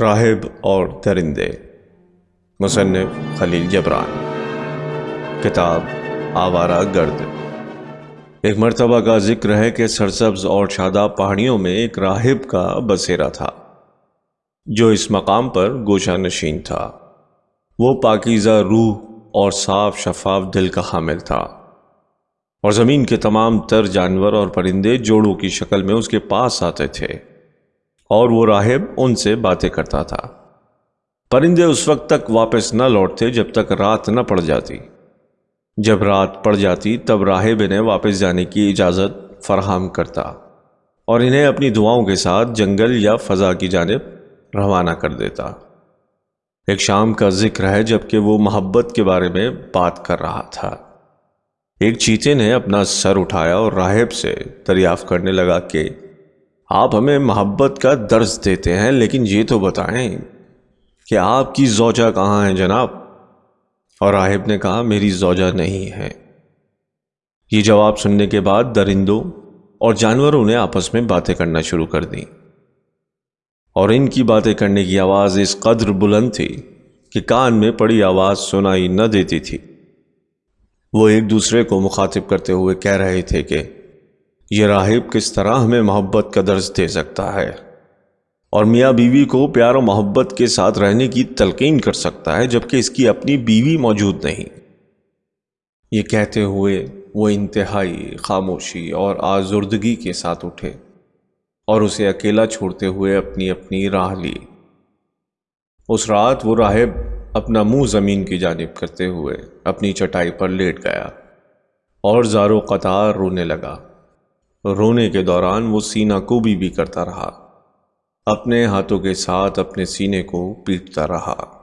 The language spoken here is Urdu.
راہب اور درندے۔ مصنف خلیل جبران۔ کتاب آوارہ گرد۔ ایک مرتبہ کا ذکر ہے کہ سرسبز اور شاداب پہاڑیوں میں ایک راہب کا بسیرا تھا، جو اس مقام پر گوشہ نشین تھا۔ وہ پاکیزہ روح اور صاف شفاف دل کا حامل تھا۔ اور زمین کے تمام تر جانور اور پرندے جوڑوں کی شکل میں اس کے پاس آتے تھے۔ اور وہ راہب ان سے باتیں کرتا تھا۔ پرندے اس وقت تک واپس نہ لوٹتے جب تک رات نہ پڑ جاتی۔ جب رات پڑ جاتی تب راہب انہیں واپس جانے کی اجازت فراہم کرتا اور انہیں اپنی دعاؤں کے ساتھ جنگل یا فضا کی جانب روانہ کر دیتا۔ ایک شام کا ذکر ہے جبکہ وہ محبت کے بارے میں بات کر رہا تھا۔ ایک چیتے نے اپنا سر اٹھایا اور راہب سے دریافت کرنے لگا کہ آپ ہمیں محبت کا درس دیتے ہیں، لیکن یہ تو بتائیں کہ آپ کی زوجہ کہاں ہیں جناب؟ اور راہب نے کہا، میری زوجہ نہیں ہے۔ یہ جواب سننے کے بعد درندوں اور جانوروں نے آپس میں باتیں کرنا شروع کر دیں۔ اور ان کی باتیں کرنے کی آواز اس قدر بلند تھی کہ کان میں پڑی آواز سنائی نہ دیتی تھی۔ وہ ایک دوسرے کو مخاطب کرتے ہوئے کہہ رہے تھے کہ یہ راہب کس طرح ہمیں محبت کا درس دے سکتا ہے؟ اور میاں بیوی کو پیار و محبت کے ساتھ رہنے کی تلقین کر سکتا ہے جبکہ اس کی اپنی بیوی موجود نہیں۔ یہ کہتے ہوئے وہ انتہائی خاموشی اور آزردگی کے ساتھ اٹھے اور اسے اکیلا چھوڑتے ہوئے اپنی اپنی راہ لی۔ اس رات وہ راہب اپنا منہ زمین کی جانب کرتے ہوئے اپنی چٹائی پر لیٹ گیا اور زارو قطار رونے لگا۔ رونے کے دوران وہ سینہ کوبی بھی کرتا رہا، اپنے ہاتھوں کے ساتھ اپنے سینے کو پیٹتا رہا۔